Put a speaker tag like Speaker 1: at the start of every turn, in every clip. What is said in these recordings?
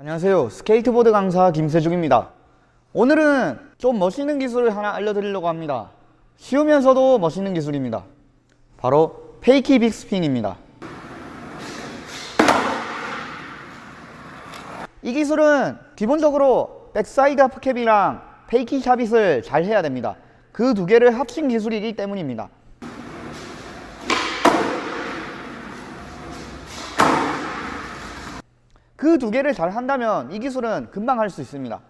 Speaker 1: 안녕하세요. 스케이트보드 강사 김세중입니다. 오늘은 좀 멋있는 기술을 하나 알려드리려고 합니다. 쉬우면서도 멋있는 기술입니다. 바로 fakie big spin입니다. 이 기술은 기본적으로 backside half cab이랑 fakie shuvit을 잘 해야 됩니다. 그 두 개를 합친 기술이기 때문입니다 그 두 개를 잘 한다면 이 기술은 금방 할 수 있습니다.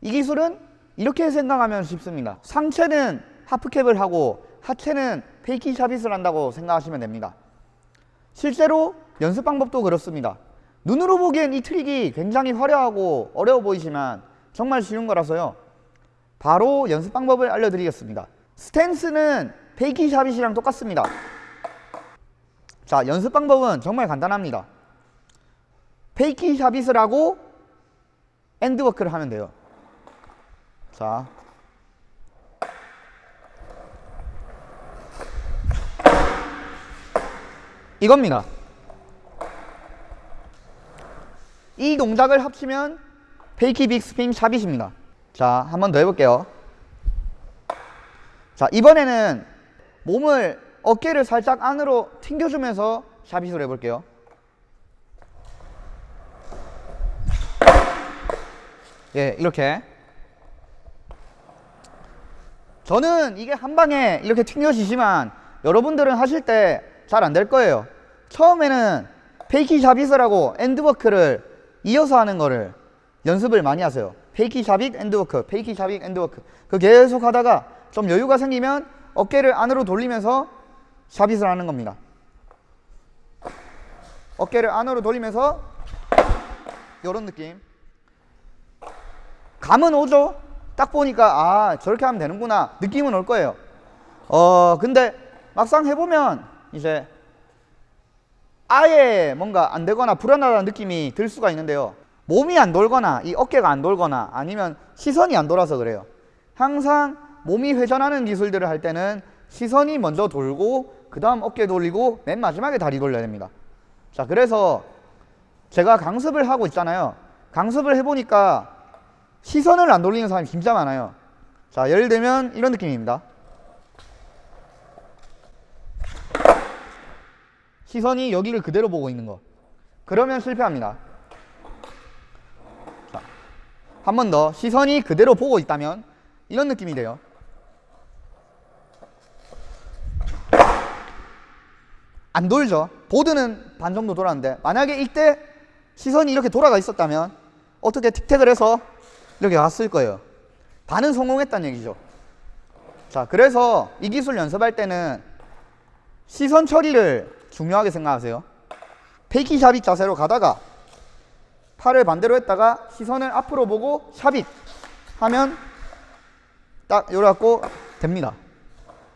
Speaker 1: 이 기술은 이렇게 생각하면 쉽습니다. 상체는 half cab을 하고 하체는 fakie shuvit을 한다고 생각하시면 됩니다. 실제로 연습 방법도 그렇습니다. 눈으로 보기엔 이 트릭이 굉장히 화려하고 어려워 보이지만 정말 쉬운 거라서요. 바로 연습 방법을 알려드리겠습니다. 스탠스는 fakie shuvit이랑 똑같습니다. 자 연습 방법은 정말 간단합니다 fakie shuvit을 하고 end walk를 하면 돼요. 자. 이겁니다. 이 동작을 합치면 fakie big spin shuvit입니다. 자 한 번 더 해볼게요. 자 이번에는 몸을 어깨를 살짝 안으로 튕겨주면서 shuvit을 해볼게요 예 이렇게. 저는 이게 한 방에 이렇게 튕겨지지만 여러분들은 하실 때 잘 안 될 거예요. 처음에는 fakie shuvit을 하고 end walk를 이어서 하는 거를 연습을 많이 하세요. fakie shuvit end walk fakie shuvit end walk. 그 계속 하다가 좀 여유가 생기면 어깨를 안으로 돌리면서 샤빗을 하는 겁니다. 어깨를 안으로 돌리면서 이런 느낌 감은 오죠. 딱 보니까 아 저렇게 하면 되는구나. 느낌은 올 거예요. 어 근데 막상 해보면 이제 아예 뭔가 안 되거나 불안하다는 느낌이 들 수가 있는데요. 몸이 안 돌거나 이 어깨가 안 돌거나 아니면 시선이 안 돌아서 그래요. 항상 몸이 회전하는 기술들을 할 때는 시선이 먼저 돌고 그 다음 어깨 돌리고 맨 마지막에 다리 돌려야 됩니다. 자 그래서 제가 강습을 하고 있잖아요. 강습을 해보니까 시선을 안 돌리는 사람이 진짜 많아요. 자 예를 들면 이런 느낌입니다. 시선이 여기를 그대로 보고 있는 거. 그러면 실패합니다. 한 번 더. 시선이 그대로 보고 있다면 이런 느낌이 돼요. 안 돌죠. 보드는 반 정도 돌았는데 만약에 이때 시선이 이렇게 돌아가 있었다면 어떻게 틱택을 해서 이렇게 왔을 거예요. 반은 성공했다는 얘기죠. 자 그래서 이 기술 연습할 때는 시선 처리를 중요하게 생각하세요. fakie shuvit 자세로 가다가 팔을 반대로 했다가 시선을 앞으로 보고 shuvit 하면 딱 이래갖고 됩니다.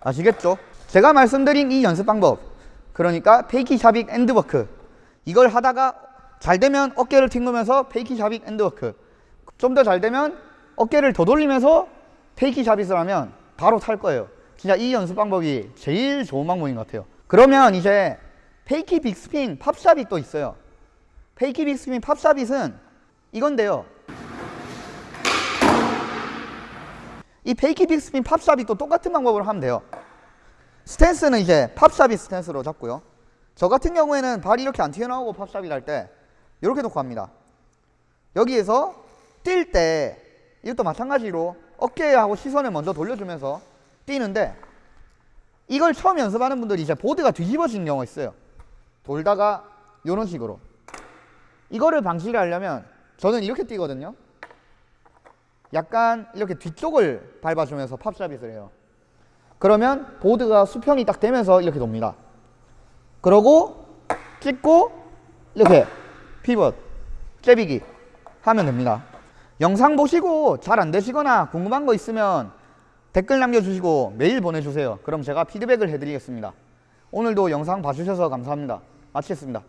Speaker 1: 아시겠죠? 제가 말씀드린 이 연습 방법. 그러니까 fakie shuvit end walk. 이걸 하다가 잘 되면 어깨를 튕기면서 fakie shuvit end walk 좀 더 잘 되면 어깨를 더 돌리면서 fakie shuvit을 하면 바로 탈 거예요. 진짜 이 연습 방법이 제일 좋은 방법인 것 같아요. 그러면 이제 fakie bigspin pop shuvit 또 있어요. fakie bigspin pop shuvit은 이건데요. 이 fakie bigspin pop shuvit도 똑같은 방법으로 하면 돼요. 스탠스는 이제 pop shuvit 스탠스로 잡고요. 저 같은 경우에는 발이 이렇게 안 튀어나오고 pop shuvit 할 때 이렇게 놓고 합니다. 여기에서 뛸 때 이것도 마찬가지로 어깨하고 시선을 먼저 돌려주면서 뛰는데 이걸 처음 연습하는 분들이 이제 보드가 뒤집어지는 경우가 있어요. 돌다가 이런 식으로. 이거를 방지를 하려면 저는 이렇게 뛰거든요. 약간 이렇게 뒤쪽을 밟아주면서 팝샤빗을 해요. 그러면 보드가 수평이 딱 되면서 이렇게 돕니다. 그러고 찍고 이렇게 피벗 째비기 하면 됩니다 영상 보시고 잘 안 되시거나 궁금한 거 있으면 댓글 남겨주시고 메일 보내주세요. 그럼 제가 피드백을 해드리겠습니다. 오늘도 영상 봐주셔서 감사합니다. 마치겠습니다